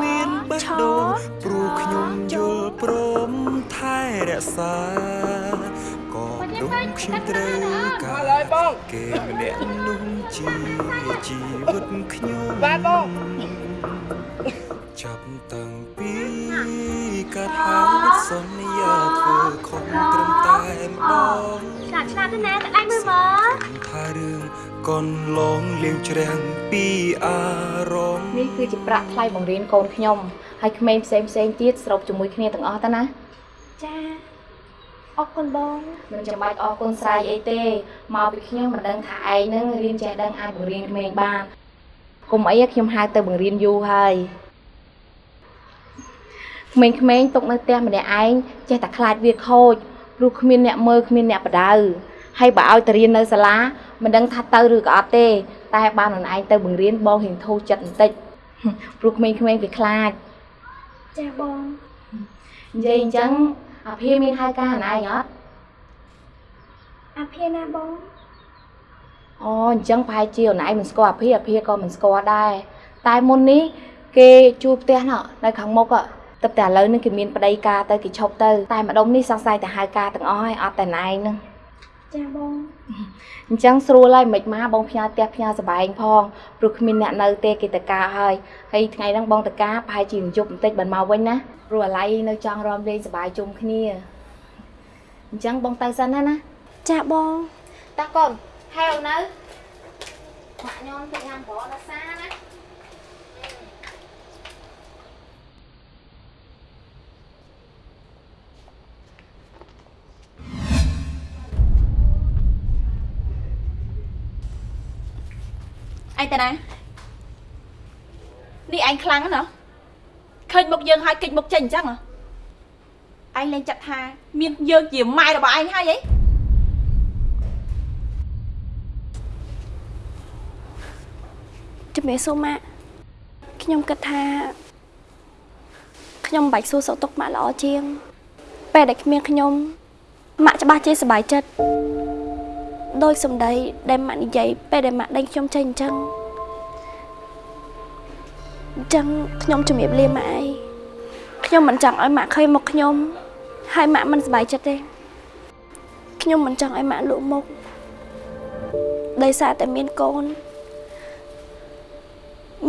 មានបេះដូងព្រោះខ្ញុំយល់ព្រមថែរក្សាក៏ដូចខ្ញុំត្រូវការគេម្នាក់នោះជាជីវិតខ្ញុំបាទបងចាប់តាំងពី កាត់ហើយសន្យាធ្វើខុសត្រឹមតែម្ដងឆ្លាតឆ្លាតទៅណាតែដៃមើលមើលថារឿងកូនឡងលៀងច្រាំងពីអារម្មណ៍នេះគឺជាប្រាក់ថ្លៃបង្រៀនកូនខ្ញុំហើយក្មេងផ្សេងផ្សេងទៀតស្របជាមួយគ្នាទាំងអស់ទៅណាចាអរគុណបងមិនចាំបាច់អរគុណស្រ័យអីទេមកពីខ្ញុំមិនដឹងថាឯងនឹងរៀនចេះដឹងអាចបង្រៀនក្មេងបានគុំអីខ្ញុំហៅទៅបង្រៀនយូរហើយ ក្មេងៗຕົកនៅផ្ទះម្នាក់ឯងចេះតែខ្លាចវាខូចព្រោះគ្មានអ្នកមើលគ្មានអ្នកបដៅហើយបើឲ្យទៅរៀននៅសាលាមិនដឹងថាទៅឬក៏អត់ទេ តែបានខ្លួនឯងទៅបង្រៀនបងរៀងធូរចិត្តបន្តិចព្រោះក្មេងៗវាខ្លាច ចាបង និយាយអញ្ចឹងអាភាមានហៅការណៃអត់ អាភាណាបង អូអញ្ចឹងប្រហែលជាអូនឯងមិនស្គាល់អាភាអាភាក៏មិនស្គាល់ដែរតែមុននេះគេជួលផ្ទះណោះនៅខាងមុខอะ ទឹកតែឥឡូវនេះគេមានប្តីការទៅគេឈប់ទៅតែម្ដុំនេះសង្ស័យតែហៅការទាំងអស់ហើយអត់តែណែឯងហ្នឹងចាបងអញ្ចឹងស្រួលហើយមិនមកបងផ្ញើផ្ទះផ្ញើសបែងផងព្រោះគ្មានអ្នកនៅទេគេតការហើយហើយថ្ងៃហ្នឹងបងតការប្រហែលជាយប់បន្តិចបានមកវិញណាព្រោះអាឡ័យនៅចង់រំលេងសប្បាយជុំគ្នាអញ្ចឹងបងទៅសិនណាណាចាបងតាកូនហៅនៅម៉ាក់ខ្ញុំទៅញ៉ាំប្រដល់សាណា ឯងតាណានេះឯងខ្លាំងណាស់ឃើញមុខយើងហើយគេចមុខចេញអញ្ចឹងហ៎ឯងលែងចាត់ថា មានយើងជាម៉ែរបស់ឯងហើយអីជំរាបសួរម៉ាក់ខ្ញុំគិតថាខ្ញុំមិនបាច់សួរសុខទុក្ខម៉ាក់ល្អជាងពេលដែលគ្មានខ្ញុំម៉ាក់ច្បាស់ជាសប្បាយចិត្ត ដោយសម្ដីដែលម៉ាក់និយាយពេលដែលម៉ាក់ដេញខ្ញុំចេញអញ្ចឹងអញ្ចឹងខ្ញុំជំរាបលាម៉ាក់អីខ្ញុំមិនចង់ឲ្យម៉ាក់ឃើញមុខខ្ញុំហើយម៉ាក់មិនសប្បាយចិត្តទេខ្ញុំមិនចង់ឲ្យម៉ាក់លក់មុខដោយសារតែមានកូន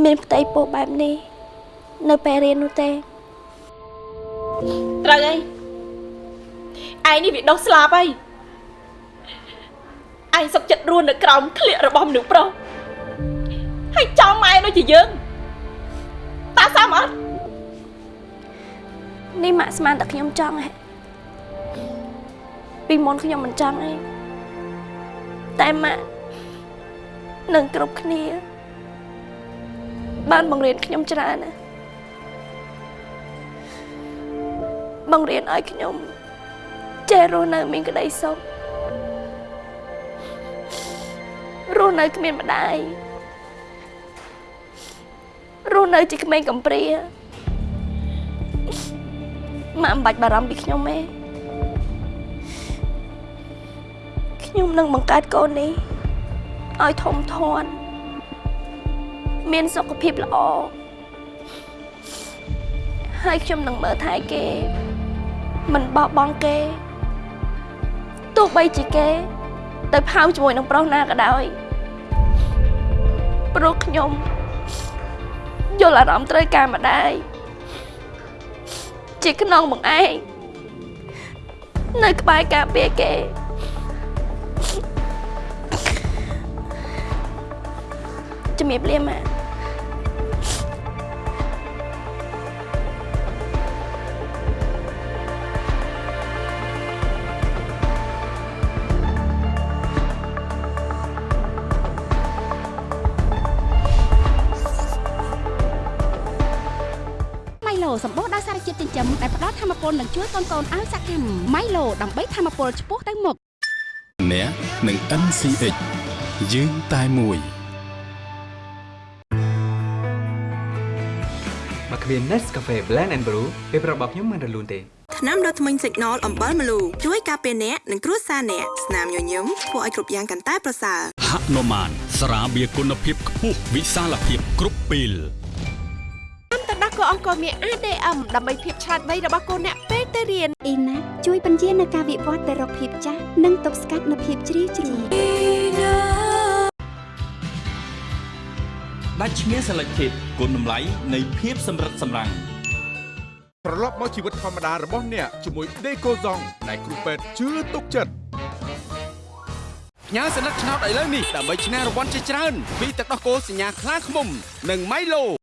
មានផ្ទៃពោះបែបនេះ នៅពេលរៀននោះទេត្រូវហើយឯងនេះវាដុសស្លាប់ហើយ ឯងសុកចិត្តរស់នៅក្រោមក្លៀករបស់មនុស្សប្រុសហើយចង់ម៉ែដូចជាយើងតាសមអត់នេះម៉ាក់ស្មានតែខ្ញុំចង់ហ៎ពីមុនខ្ញុំមិនចង់ទេតែម៉ាក់នឹងគ្រប់គ្នា បានបង្រៀនខ្ញុំច្រើនណាស់បង្រៀនឲ្យខ្ញុំចេះរស់នៅមានក្តីសុខ រស់នៅគ្មានម្ដាយរស់នៅជាក្មេងកំព្រាម៉ាក់មិនបាច់បារម្ភពីខ្ញុំទេខ្ញុំនឹងបង្កើតកូននេះឲ្យធំធាត់មានសុខភាពល្អហើយខ្ញុំនឹងមើលថែគេ មិនបោះបង់គេទោះបីជាគេ ទៅផៅជាមួយនឹងប្រុសណាក៏ដោយព្រោះខ្ញុំយល់អារម្មណ៍ត្រូវការម្ដាយជាខ្នងបងឯងនៅក្បែរការពារគេជំរាបលាម៉ាក់ ចិញ្ចឹមដែលផ្ដល់ធម៌ពលនិងជួយកូនកូនឲ្យសកម្មម៉ៃឡូដើម្បីធម៌ពលឆ្ពោះទៅមុខអ្នកនឹង NCH យើងតែមួយបើគ្មាន Nescafe Blend and Brew ពេលប្រាប់របស់ខ្ញុំមិនរលូនទេថ្នាំដុសធ្មេញ Signal អំបិលម្លូជួយការពារអ្នកនិងគ្រួសារអ្នកស្នាមញញឹមធ្វើឲ្យគ្រប់យ៉ាងកាន់តែប្រសើរហនុមានស្រាបៀរគុណភាពខ្ពស់វិសាលភាពគ្រប់ពេលតាមទឹ កដោះគោអង្គរមាន ADM ដើម្បីភាពឆ្លាតវៃរបស់កូនអ្នកពេលទៅរៀនអ៊ីណាជួយបញ្ជានៅការវិវត្តទៅរកភាពចាស់និងទប់ស្កាត់នូវភាពជ្រីវជ្រួញដាច់ឈ្មោះ Selected គុណតម្លៃនៃភាពសម្រិតសម្រាំងត្រឡប់មកជីវិតធម្មតារបស់អ្នកជាមួយ Decoson ដែលគ្រូពេទ្យជឿទុកចិត្តផ្ញើសញ្ញាឆ្នោតឥឡូវនេះដើម្បីឈ្នះរង្វាន់ជាច្រើនពីទឹកដោះគោសញ្ញាខ្លាឃ្មុំ និង Milo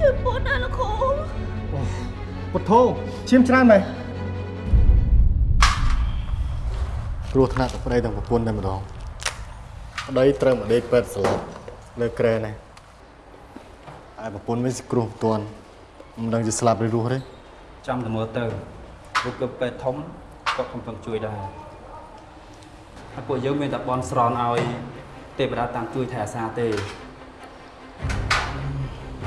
ជាជឿពូណាលោកគ្រូពុទ្ធោឈាមច្រើនមែនគ្រោះថ្នាក់ទៅប្តីទាំងប្រពន្ធតែម្ដងប្តីត្រូវមកដេកពេទ្យស្លាប់នៅក្រែណាហើយប្រពន្ធវិញគ្រោះមិនទាន់មិនដឹងជាស្លាប់ឬរស់ទេចាំតែមើលទៅលោកក៏ពេទ្យធំក៏កំពុងជួយដែរហើយពួកយើងមានតែបនស្រន់ឲ្យទេវតាតាមជួយថែអាសាទេ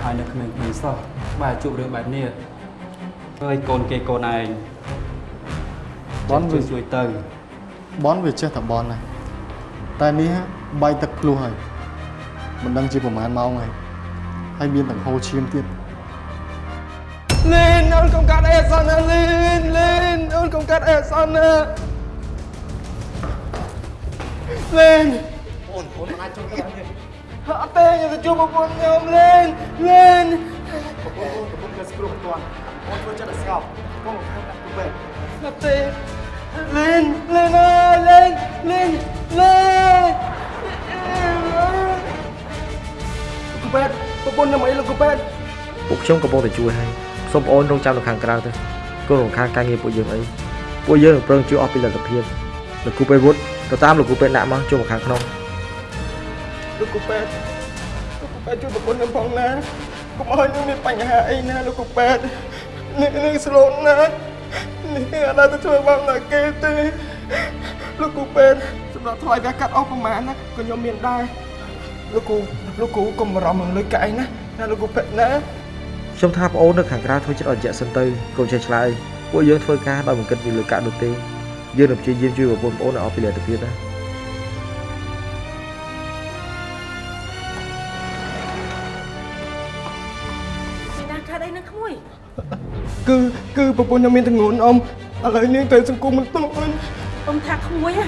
ហើយនៅក្មេងៗសោះបែរជួបរឿងបែបនេះហើយកូនគេកូនឯងបនវាជួយជួយទៅបនវាចេះតែបនណាតែនេះបែកទឹកភ្លោះហើយមិនដឹងជាប្រហែលម៉ោងហើយហើយមានទាំងហូរឈាមទៀតលីនអូនកុំកាត់អីអសនណាលីនលីនអូនកុំកាត់អីអសនណាលីនអូនអូនមិនអាចចូលទៅបានទេ អត់ទេខ្ញុំទៅជួបប្រពន្ធខ្ញុំលីនលីនប្រពន្ធអូនប្រពន្ធគេស្គ្រោះមិនទាន់អូនធ្វើចិត្តតែស្ងប់កុំខាងដាក់ទៅពេទ្យអត់ទេលីនលីនអើយលីនលីនលីនលោកពេទ្យប្រពន្ធខ្ញុំអីលោកពេទ្យពួកខ្ញុំកំពុងតែជួយហើយសូមអូនរងចាំនៅខាងក្រៅទៅកូនរំខានការងារពួកយើងអីពួកយើងនឹងប្រឹងជួយអស់ពីលទ្ធភាពលោកគ្រូពេទ្យវុឌ្ឍទៅតាមលោកគ្រូពេទ្យដាក់មកចូលមកខាងក្នុង លោកគ្រូពេទ្យលោកគ្រូពេទ្យជួយប្រពន្ធខ្ញុំផងណាកុំឲ្យខ្ញុំមានបញ្ហាអីណាលោកគ្រូពេទ្យនេះនេះស្លូតណាស់នេះអត់ដល់ទៅធ្វើបាបណាគេទេលោកគ្រូពេទ្យសម្រាប់ថ្លៃវាកាត់អស់ប្រហែលណាក៏ខ្ញុំមានដែរលោកគ្រូលោកគ្រូកុំបារម្ភនឹងលុយកៅអីណាណាលោកគ្រូពេទ្យណាខ្ញុំថាបងអូននៅខាងក្រៅធ្វើចិត្តអត់រយៈសិនទៅកុំចេះឆ្លើយពួកយើងធ្វើការដោយមិនគិតពីលើកាក់នោះទេយើងនឹងព្យាយាមជួយប្រពន្ធបងអូនឲ្យអស់ពីលទ្ធភាពណា គឺគឺប្រពន្ធខ្ញុំមានទងន់អ៊ំឥឡូវនាងទៅសង្គមមិនទោះអូនអ៊ំថាក្មួយហ៎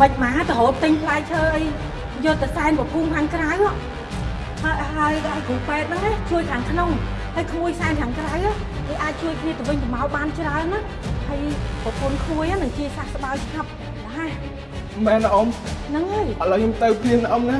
មិនមកទៅរត់ទិញផ្លែឈើអីយកទៅសែនប្រភូមិខាងក្រៅហ៎ហើយហើយឲ្យគ្រូពេទ្យហ្នឹងណាជួយខាងក្នុងហើយក្មួយសែនខាងក្រៅហ៎វាអាចជួយគ្នាទៅវិញទៅមកបានច្រើនណាហើយប្រពន្ធក្មួយហ្នឹងនឹងជាសះស្បើយស្ងប់ណាមែនអ៊ំហ្នឹងហើយឥឡូវខ្ញុំទៅព្រៀនអ៊ំណា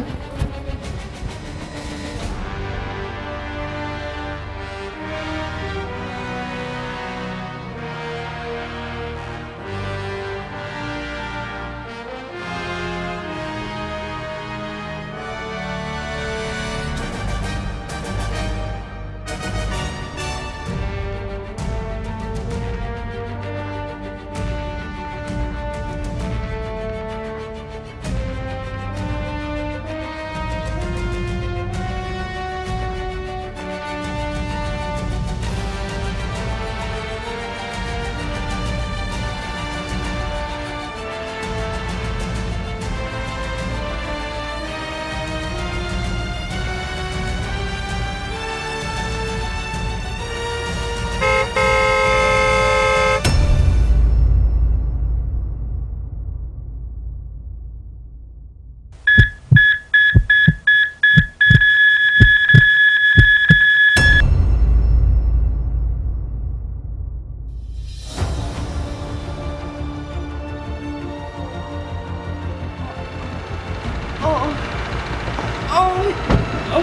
អូ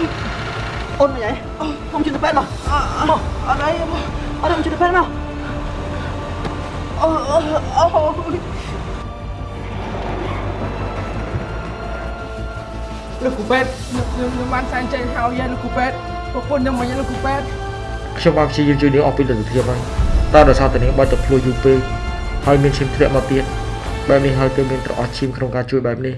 អូនមកយាយខ្ញុំជួយទៅពេទ្យមកមកអត់អីមកអត់ខ្ញុំជួយទៅពេទ្យមកអូអូអូលោកគ្រូពេទ្យខ្ញុំខ្ញុំបានសែនចេញហើយយាយលោកគ្រូពេទ្យប្រពន្ធខ្ញុំមកយាយលោកគ្រូពេទ្យខ្ញុំបានព្យាយាមជួយនាងអស់ពីលទ្ធភាពហើយតែដោយសារតែនាងបាច់ទៅភ្លួយយូរពេកហើយមានឈាមធ្លាក់មកទៀតបែបនេះហើយទើបមានត្រអស់ឈាមក្នុងការជួយបែបនេះ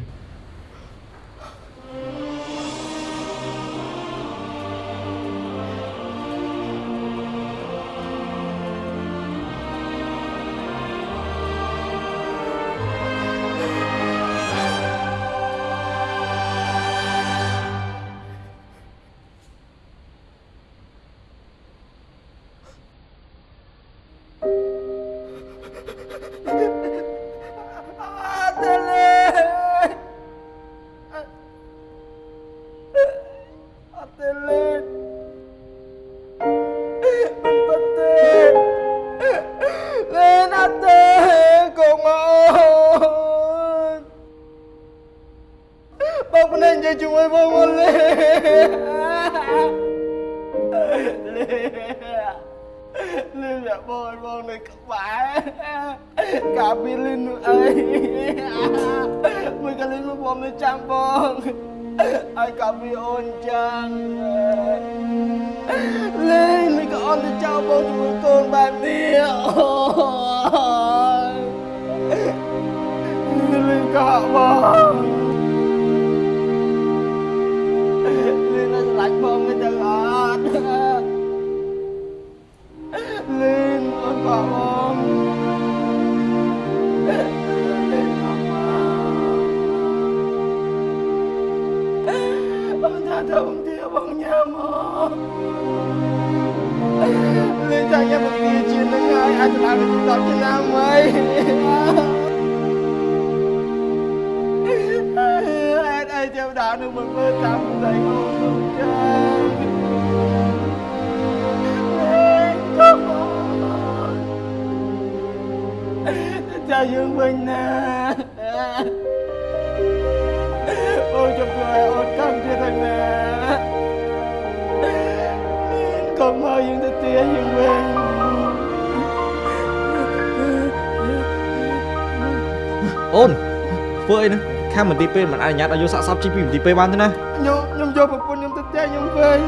ធ្វើអីហ្នឹងខាងមន្ទីរពេទ្យមិនអនុញ្ញាតឲ្យយកសាកសពជីពីមន្ទីរពេទ្យបានទេណាខ្ញុំខ្ញុំយកប្រពន្ធខ្ញុំទៅផ្ទះខ្ញុំវិញ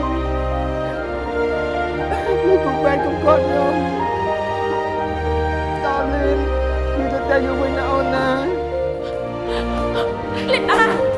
លោកកុំបែកកុំកត់ខ្ញុំតលីនខ្ញុំទៅផ្ទះខ្ញុំវិញណាអូនណាលីតា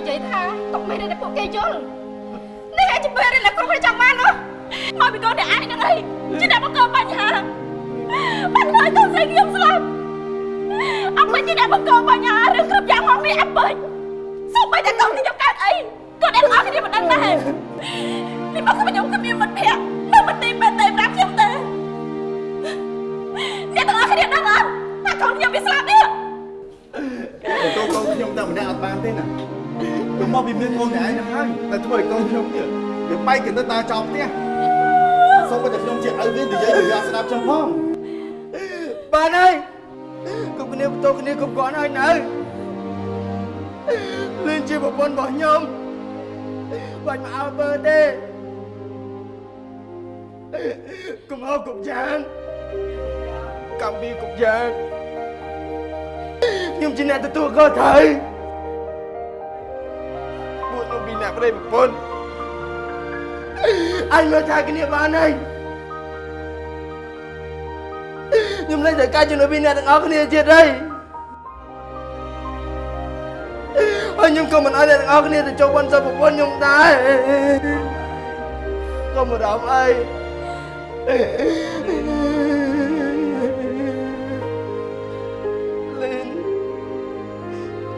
និយាយថាទុកមិនដែលពួកគេយល់នេះអាចជាពេលដែលគ្រប់តែចង់បាននោះមកពីកូនអ្នកឯងហ្នឹងអីជាអ្នកបង្កបញ្ហាបានហើយកូនស្រីខ្ញុំស្លាប់អពេញជាអ្នកបង្កបញ្ហារឿងគ្រប់យ៉ាងមកនេះអពេញសូម្បីតែកូនខ្ញុំកើតអីក៏អ្នកទាំងអស់គ្នាមិនដឹងដែរនេះមកខ្ញុំគ្មានមិត្តភក្តិនៅមន្ទីរពេទ្យទេប្រាប់ខ្ញុំទេអ្នកទាំងអស់គ្នាដឹងអត់ថាកូនខ្ញុំវាស្លាប់នេះ មកពីមានកូនតែឯងហ្នឹងហើយតែធ្វើឲ្យកូនខ្ញុំទៀតវាបែកកណ្ដិតដើរចោលផ្ទះសូមតែខ្ញុំជាឪវានិយាយឲ្យវាស្ដាប់ចឹងផងបានហើយគ្រប់គ្នាបន្ទោគ្នាគ្រប់គ្រាន់ហើយនៅលឿនជាប្រពន្ធរបស់ខ្ញុំបាច់មកអើបើទេកុំអោបគ្រប់យ៉ាងកម្មវិធីគ្រប់យ៉ាងខ្ញុំជាអ្នកទទួលខុសត្រូវពួកខ្ញុំពី អ្នកប្តីប្រពន្ធអញមកថាគ្នាបានហើយខ្ញុំលែងតែកាច់ជំនួយពីអ្នកទាំងអស់គ្នាទៀតហើយហើយខ្ញុំក៏មិនអោយអ្នកទាំងអស់គ្នាទៅចូលបន់សុខប្រពន្ធខ្ញុំដែរក៏មិនរំអីលីន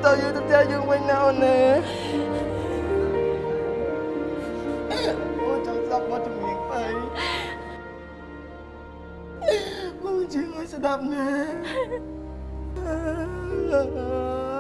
តើយើងទៅផ្ទះយើងវិញណាអូនណា បងជឿ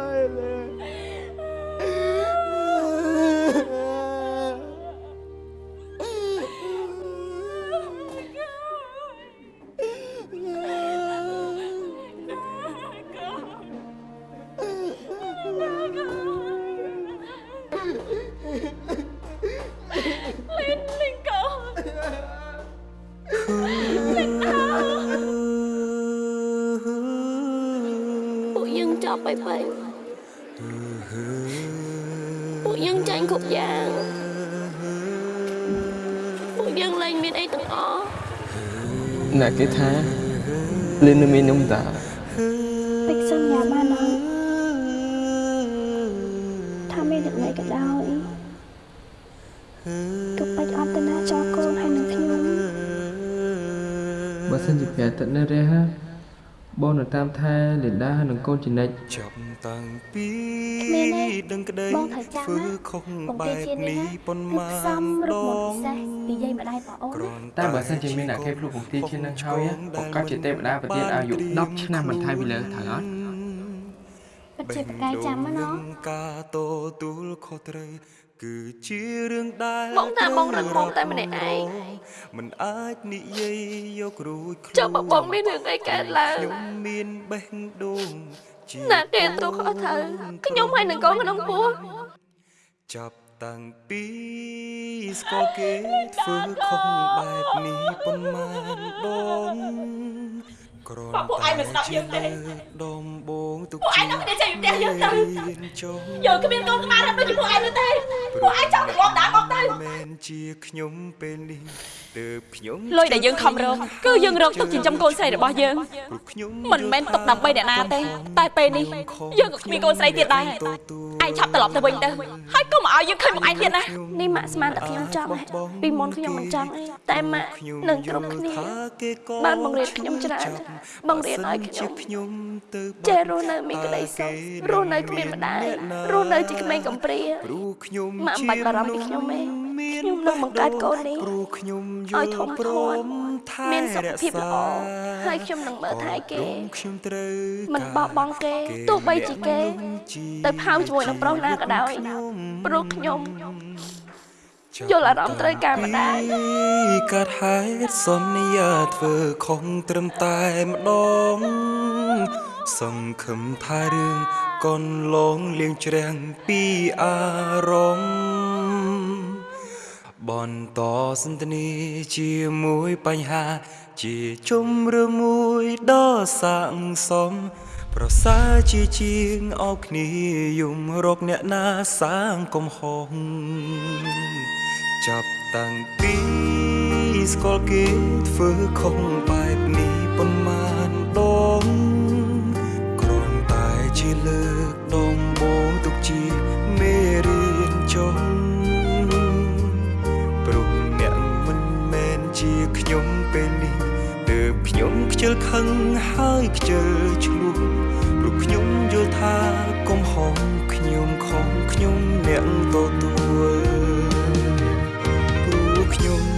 កូនចំណិចចាប់តាំងពីគ្មានទេដឹងក្តីបងត្រូវចាំធ្វើណាខុសបង្បែគាបជាតិនេះនេះណាប៉ុន្គឺមានផ្សំរូបដមកងពិសេសពីយាយម្ដាយបងអូនណាតែបើសិនជាមានអ្នកគេភ្លុកបង្គាជានឹងហើយបង្កើតជាទេវតាប្រទៀតអាយុ10ឆ្នាំបន្ថែមពីលើត្រូវអត់ពិតជាប្រកែកចាំណាណោះការតទួលខុសត្រូវ គឺជារឿងដែលបងថាបងរឹងមាំតែម្នាក់ឯងមិនអាចនិយាយយករួចខ្លួនចុះបើបងមានរឿងអីកើតឡើងខ្ញុំមានបេះដូងជាណាគេទូខុសត្រូវខ្ញុំហើយនឹងកូនក្នុងពោះចាប់តាំងពីស្គាល់គេធ្វើខុសបែបនេះប៉ុន្មានដងក្រនពួកឯងមិនស្ដាប់យើងទេដំបងទុកពួកឯងនឹងតែចេញផ្ទះយើងទៅចុះយើងគ្មានកូនក្បាលរត់ដូចជាពួកឯងនោះទេ ពួកឯងចង់ទៅងាប់ដើមមកទៅមែនជាខ្ញុំពេលនេះទើបខ្ញុំលុយដែលយើងខំរកគឺយើងរកទុកចិញ្ចឹមកូនស្រីរបស់យើងព្រោះខ្ញុំមិនមែនទុកដើម្បីអ្នកណាទេតែពេលនេះយើងក៏គ្មានកូនស្រីទៀតដែរឯងឆាប់ត្រឡប់ទៅវិញទៅហើយកុំឲ្យយើងឃើញមកឯងទៀតណានេះម៉ាក់ស្មានតែខ្ញុំចង់ហ៎ពីមុនខ្ញុំមិនចង់អីតែម៉ាក់នឹងគ្រប់គ្នាបានបង្រៀនខ្ញុំច្រើនបង្រៀនឲ្យខ្ញុំខ្ញុំទៅចេះរស់នៅមានក្តីសុខរស់នៅគ្មានម្ដាយរស់នៅជាក្មេងកំព្រាព្រោះខ្ញុំម៉ាក់មិនបាច់បារម្ភពីខ្ញុំទេខ្ញុំនឹងបង្កើតកូននេះព្រោះខ្ញុំយឲ្យល់ធំព្រធាត់មថែមានសុខរភាពក្សាល្អហើយខ្ញុំនឹងមើលថែគេខ្ញុំត្រូវមិនបោះបង់គេទោះបីជាគេ ទៅផៅជាមួយនឹងប្រុសណាក៏ដោយព្រោះខ្ញុំយល់អារម្មណ៍ត្រូវការម្ដាយកាត់ហេតុសន្យាធ្វើខុសត្រឹមតែម្ដងសង្ឃឹមថារឿង កូនលងលៀងច្រាំងពីអារម្មណ៍បន្តសន្ទនាជាមួយបញ្ហា ជាជំរឿមួយដ៏សាងសម ប្រសើរជាជាងអោបគ្នាយំរកអ្នកណាសាងកំហុសចាប់តាំងពីស្គាល់គេធ្វើខុសបែបនេះប៉ុន្មានដងគ្រាន់តែជា លើកដំបូងទុកជាមេរៀនចុងព្រោះអ្នកមិនមែនជាខ្ញុំពេលនេះទើបខ្ញុំខ្ជិលខឹងហើយខ្ជិលឈ្លោះព្រោះខ្ញុំយល់ថាកំហុសខ្ញុំខំខ្ញុំអ្នកទទួលព្រោះខ្ញុំ